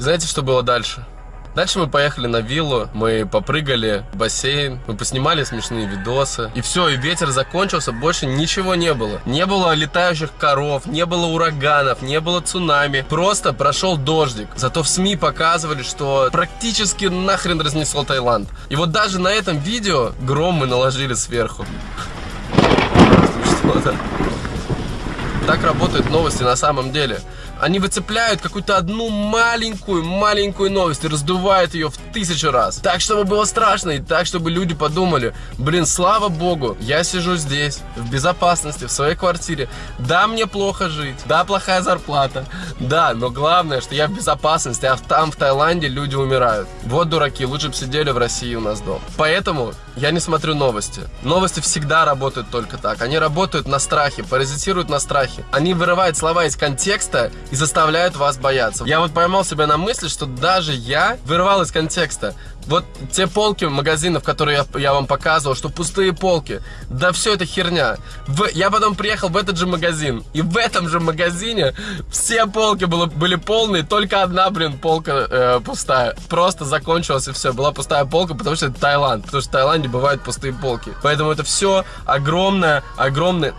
И знаете, что было дальше? Дальше мы поехали на виллу, мы попрыгали в бассейн, мы поснимали смешные видосы. И все, и ветер закончился, больше ничего не было. Не было летающих коров, не было ураганов, не было цунами. Просто прошел дождик. Зато в СМИ показывали, что практически нахрен разнесло Таиланд. И вот даже на этом видео гром мы наложили сверху. Что-то. Так работают новости на самом деле. Они выцепляют какую-то одну маленькую-маленькую новость и раздувают ее в тысячу раз. Так, чтобы было страшно, и так, чтобы люди подумали, блин, слава богу, я сижу здесь, в безопасности, в своей квартире. Да, мне плохо жить, да, плохая зарплата, да, но главное, что я в безопасности, а там, в Таиланде, люди умирают. Вот дураки, лучше бы сидели в России у нас дома. Поэтому я не смотрю новости. Новости всегда работают только так. Они работают на страхе, паразитируют на страхе. Они вырывают слова из контекста и заставляют вас бояться. Я вот поймал себя на мысли, что даже я вырывал из контекста. Вот те полки магазинов, которые я, я вам показывал, что пустые полки, да все это херня. В, я потом приехал в этот же магазин, и в этом же магазине все полки было, были полные, только одна, блин, полка э, пустая. Просто закончилась и все, была пустая полка, потому что это Таиланд, потому что в Таиланде бывают пустые полки. Поэтому это все огромное, огромное...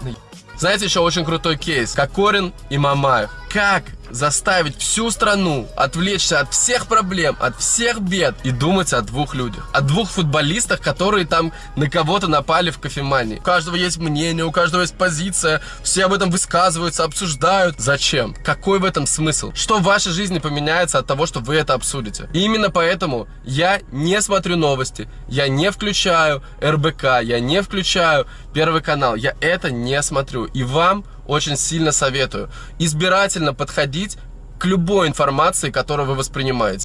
Знаете, еще очень крутой кейс. Кокорин и Мамаев. Как заставить всю страну отвлечься от всех проблем, от всех бед и думать о двух людях. О двух футболистах, которые там на кого-то напали в кофемании. У каждого есть мнение, у каждого есть позиция, все об этом высказываются, обсуждают. Зачем? Какой в этом смысл? Что в вашей жизни поменяется от того, что вы это обсудите? И именно поэтому я не смотрю новости, я не включаю РБК, я не включаю Первый канал, я это не смотрю. И вам очень сильно советую избирательно подходить к любой информации, которую вы воспринимаете.